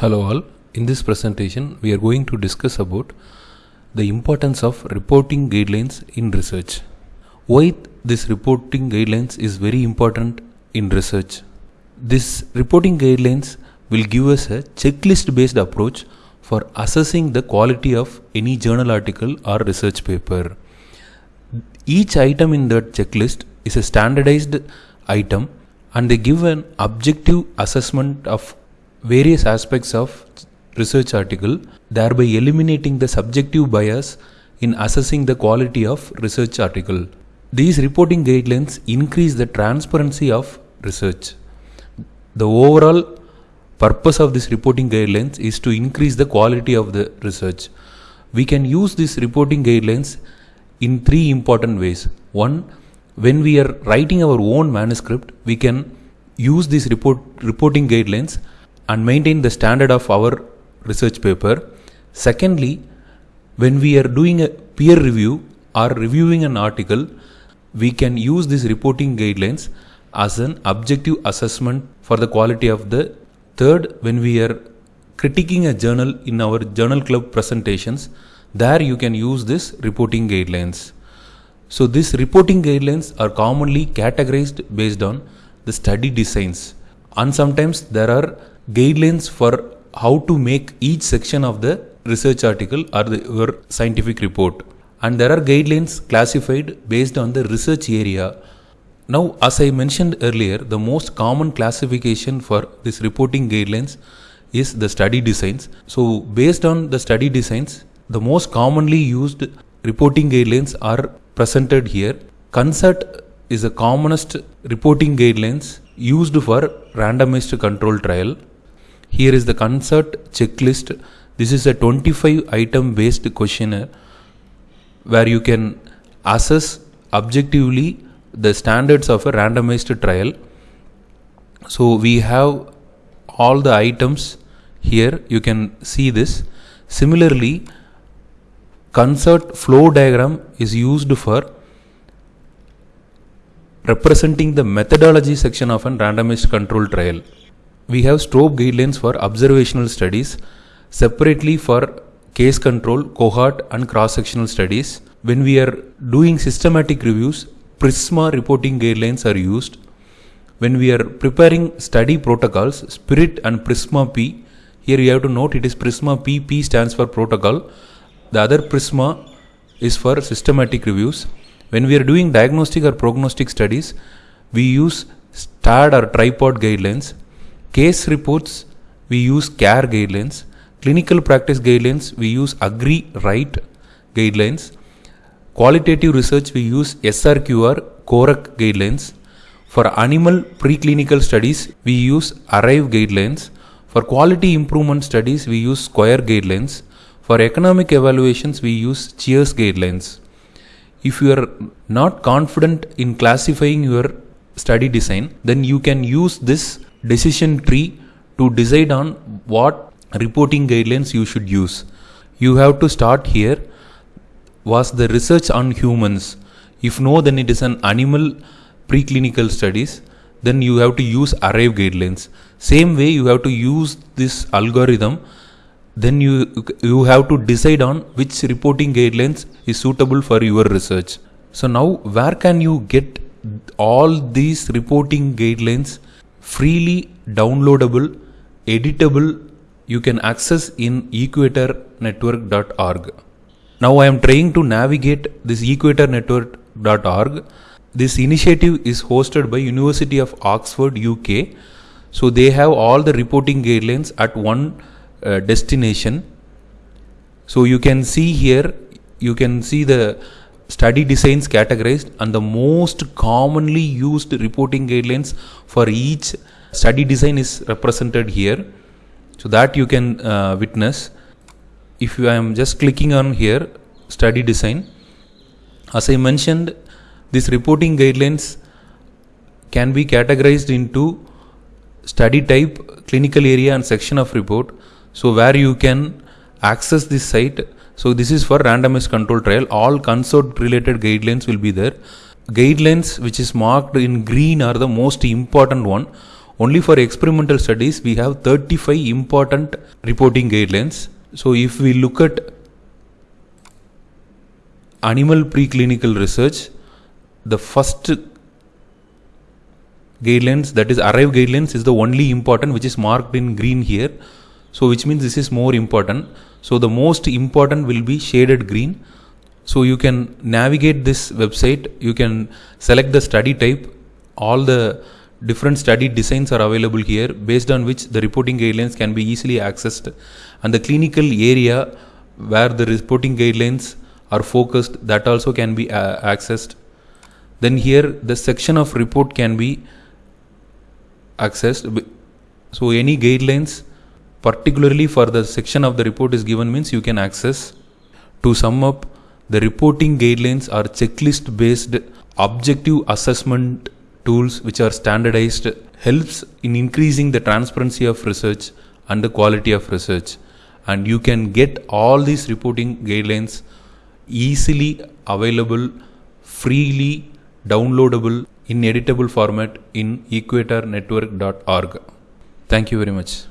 Hello all. In this presentation, we are going to discuss about the importance of reporting guidelines in research. Why this reporting guidelines is very important in research. This reporting guidelines will give us a checklist based approach for assessing the quality of any journal article or research paper. Each item in that checklist is a standardized item and they give an objective assessment of various aspects of research article thereby eliminating the subjective bias in assessing the quality of research article. These reporting guidelines increase the transparency of research. The overall purpose of this reporting guidelines is to increase the quality of the research. We can use these reporting guidelines in three important ways. One when we are writing our own manuscript we can use these report reporting guidelines and maintain the standard of our research paper. Secondly, when we are doing a peer review or reviewing an article, we can use these reporting guidelines as an objective assessment for the quality of the third. When we are critiquing a journal in our journal club presentations there you can use this reporting guidelines. So these reporting guidelines are commonly categorized based on the study designs. And sometimes there are guidelines for how to make each section of the research article or the, your scientific report. And there are guidelines classified based on the research area. Now as i mentioned earlier the most common classification for this reporting guidelines is the study designs. So based on the study designs the most commonly used reporting guidelines are presented here. CONSORT is the commonest reporting guidelines used for randomized control trial here is the CONSORT checklist. This is a 25 item based questionnaire where you can assess objectively the standards of a randomized trial. So we have all the items here. You can see this. Similarly, CONSORT flow diagram is used for representing the methodology section of a randomized control trial we have STROBE guidelines for observational studies, separately for case control, cohort and cross-sectional studies. When we are doing systematic reviews, PRISMA reporting guidelines are used. When we are preparing study protocols, SPIRIT and PRISMA P, here you have to note it is PRISMA P, P stands for protocol. The other PRISMA is for systematic reviews. When we are doing diagnostic or prognostic studies, we use STARD or tripod guidelines Case reports, we use CARE guidelines. Clinical practice guidelines, we use Agree RIGHT guidelines. Qualitative research, we use SRQR COREQ guidelines. For animal preclinical studies, we use ARRIVE guidelines. For quality improvement studies, we use SQUIRE guidelines. For economic evaluations, we use CHEERS guidelines. If you are not confident in classifying your study design, then you can use this decision tree to decide on what reporting guidelines you should use. You have to start here. Was the research on humans? If no, then it is an animal preclinical studies. Then you have to use ARRIVE guidelines. Same way you have to use this algorithm. Then you you have to decide on which reporting guidelines is suitable for your research. So now where can you get all these reporting guidelines freely downloadable, editable, you can access in equatornetwork.org. Now I am trying to navigate this equatornetwork.org. This initiative is hosted by University of Oxford, UK. So they have all the reporting guidelines at one uh, destination. So you can see here, you can see the study designs categorized and the most commonly used reporting guidelines for each study design is represented here. So that you can uh, witness. If I am just clicking on here study design. As I mentioned these reporting guidelines can be categorized into study type clinical area and section of report. So where you can access this site so this is for randomized control trial. All consort related guidelines will be there. Guidelines which is marked in green are the most important one. only for experimental studies we have 35 important reporting guidelines so if we look at animal preclinical research the first guidelines that is arrive guidelines is the only important which is marked in green here so which means this is more important so the most important will be shaded green. So you can navigate this website. You can select the study type. All the different study designs are available here based on which the reporting guidelines can be easily accessed. And the clinical area where the reporting guidelines are focused that also can be uh, accessed. Then here the section of report can be accessed. So any guidelines particularly for the section of the report is given means you can access to sum up the reporting guidelines are checklist based objective assessment tools which are standardized helps in increasing the transparency of research and the quality of research and you can get all these reporting guidelines easily available freely downloadable in editable format in equatornetwork.org. Thank you very much.